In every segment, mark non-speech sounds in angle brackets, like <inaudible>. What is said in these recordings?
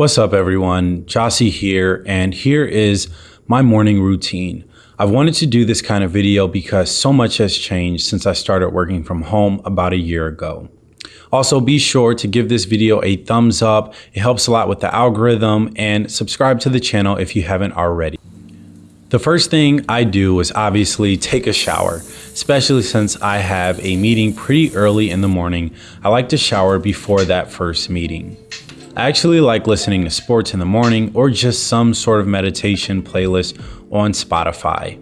What's up everyone, Jossie here, and here is my morning routine. I've wanted to do this kind of video because so much has changed since I started working from home about a year ago. Also be sure to give this video a thumbs up, it helps a lot with the algorithm, and subscribe to the channel if you haven't already. The first thing I do is obviously take a shower, especially since I have a meeting pretty early in the morning. I like to shower before that first meeting. I actually like listening to sports in the morning or just some sort of meditation playlist on Spotify.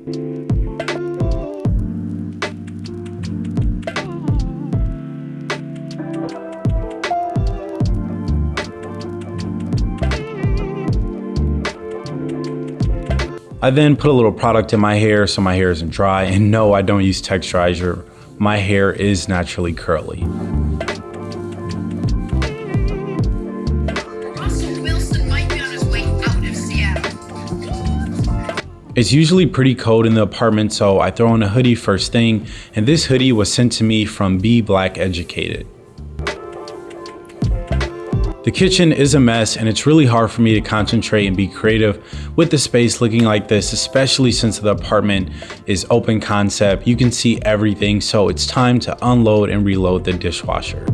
I then put a little product in my hair so my hair isn't dry. And no, I don't use texturizer. My hair is naturally curly. It's usually pretty cold in the apartment, so I throw on a hoodie first thing, and this hoodie was sent to me from Be Black Educated. The kitchen is a mess and it's really hard for me to concentrate and be creative with the space looking like this, especially since the apartment is open concept. You can see everything, so it's time to unload and reload the dishwasher.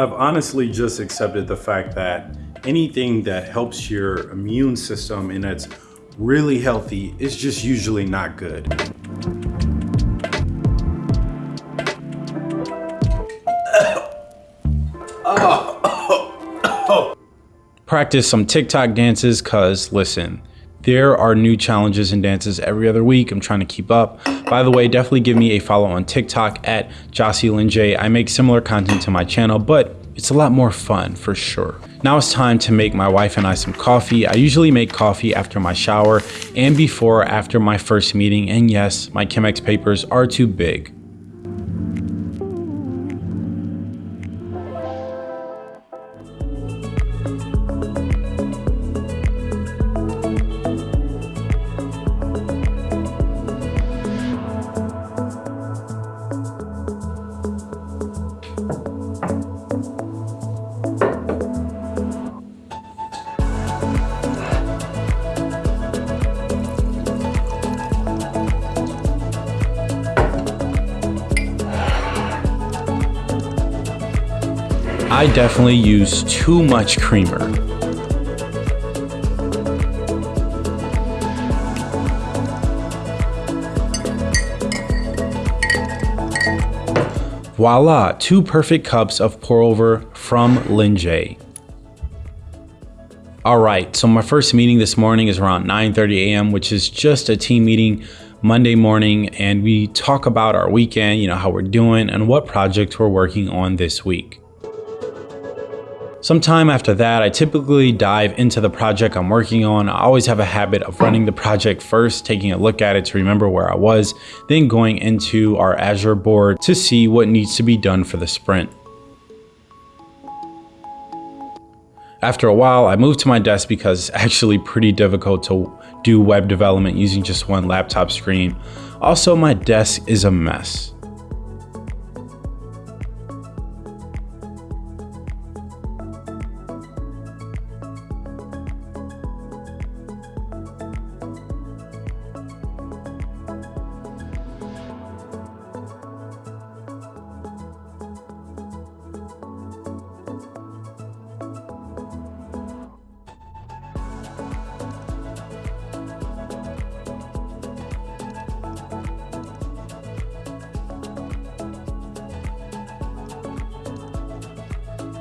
I've honestly just accepted the fact that anything that helps your immune system and that's really healthy is just usually not good. Practice some TikTok dances cause listen, there are new challenges and dances every other week. I'm trying to keep up. By the way, definitely give me a follow on TikTok at Jocelyn J. I make similar content to my channel, but it's a lot more fun for sure. Now it's time to make my wife and I some coffee. I usually make coffee after my shower and before or after my first meeting. And yes, my Chemex papers are too big. I definitely use too much creamer. Voila, two perfect cups of pour over from Lin J. All right, so my first meeting this morning is around 9.30 a.m., which is just a team meeting Monday morning, and we talk about our weekend, you know, how we're doing and what projects we're working on this week. Sometime after that, I typically dive into the project I'm working on. I always have a habit of running the project first, taking a look at it to remember where I was, then going into our Azure board to see what needs to be done for the sprint. After a while, I moved to my desk because it's actually pretty difficult to do web development using just one laptop screen. Also, my desk is a mess.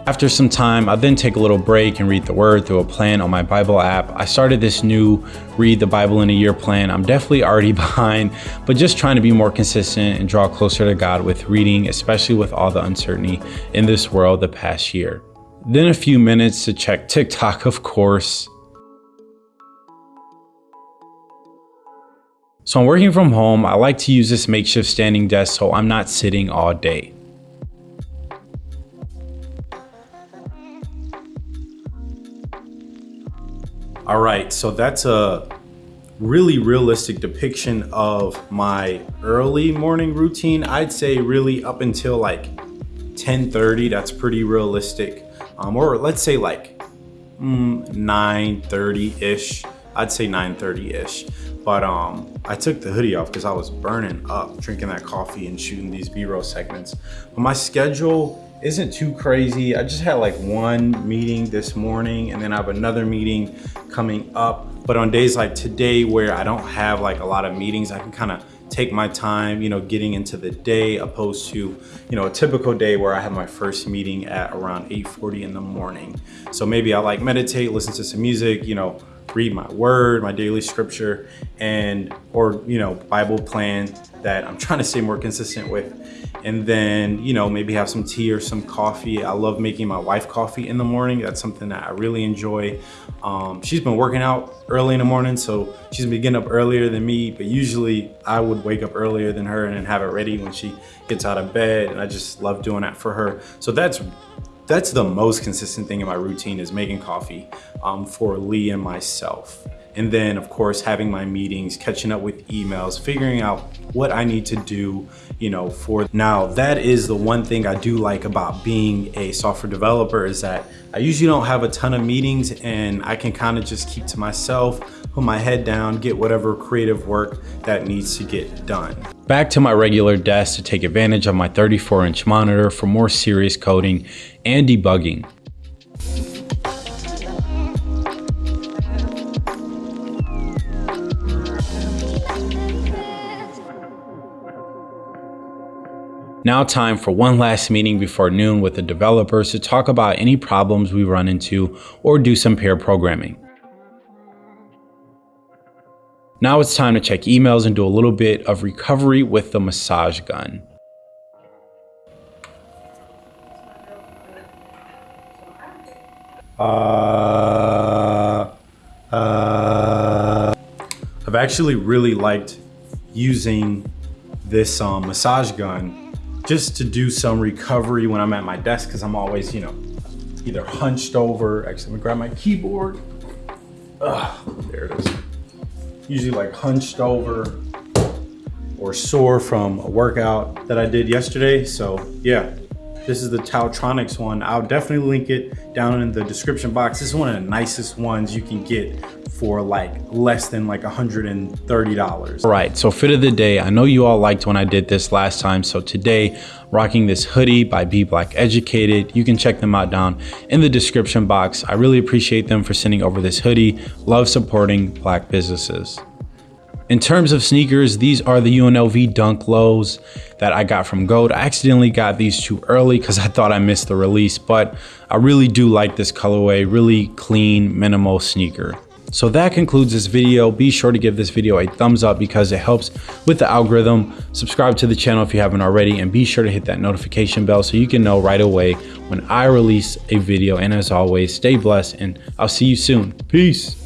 After some time, I then take a little break and read the word through a plan on my Bible app. I started this new read the Bible in a year plan. I'm definitely already <laughs> behind, but just trying to be more consistent and draw closer to God with reading, especially with all the uncertainty in this world the past year. Then a few minutes to check TikTok, <laughs> of course. So I'm working from home. I like to use this makeshift standing desk so I'm not sitting all day. All right, so that's a really realistic depiction of my early morning routine. I'd say really up until like 10.30, that's pretty realistic. Um, or let's say like mm, 9.30-ish. I'd say 9.30-ish. But um, I took the hoodie off because I was burning up drinking that coffee and shooting these B-roll segments. But my schedule isn't too crazy. I just had like one meeting this morning and then I have another meeting coming up. But on days like today where I don't have like a lot of meetings, I can kind of take my time, you know, getting into the day opposed to, you know, a typical day where I have my first meeting at around 8.40 in the morning. So maybe I like meditate, listen to some music, you know, read my word, my daily scripture, and, or, you know, Bible plan that I'm trying to stay more consistent with. And then, you know, maybe have some tea or some coffee. I love making my wife coffee in the morning. That's something that I really enjoy. Um, she's been working out early in the morning, so she's been getting up earlier than me, but usually I would wake up earlier than her and have it ready when she gets out of bed. And I just love doing that for her. So that's that's the most consistent thing in my routine is making coffee um, for Lee and myself. And then of course, having my meetings, catching up with emails, figuring out what I need to do, you know, for now that is the one thing I do like about being a software developer is that I usually don't have a ton of meetings and I can kind of just keep to myself, put my head down, get whatever creative work that needs to get done. Back to my regular desk to take advantage of my 34 inch monitor for more serious coding and debugging. Now time for one last meeting before noon with the developers to talk about any problems we run into or do some pair programming. Now it's time to check emails and do a little bit of recovery with the massage gun. Uh, uh, I've actually really liked using this um, massage gun just to do some recovery when I'm at my desk because I'm always, you know, either hunched over. Actually, let me grab my keyboard. Ugh, there it is. Usually like hunched over or sore from a workout that I did yesterday. So yeah, this is the TaoTronics one. I'll definitely link it down in the description box. This is one of the nicest ones you can get for like less than like $130. All right, so fit of the day. I know you all liked when I did this last time. So today, rocking this hoodie by Be Black Educated. You can check them out down in the description box. I really appreciate them for sending over this hoodie. Love supporting black businesses. In terms of sneakers, these are the UNLV Dunk Lows that I got from Goat. I accidentally got these too early because I thought I missed the release, but I really do like this colorway, really clean, minimal sneaker. So that concludes this video. Be sure to give this video a thumbs up because it helps with the algorithm. Subscribe to the channel if you haven't already and be sure to hit that notification bell so you can know right away when I release a video. And as always, stay blessed and I'll see you soon. Peace.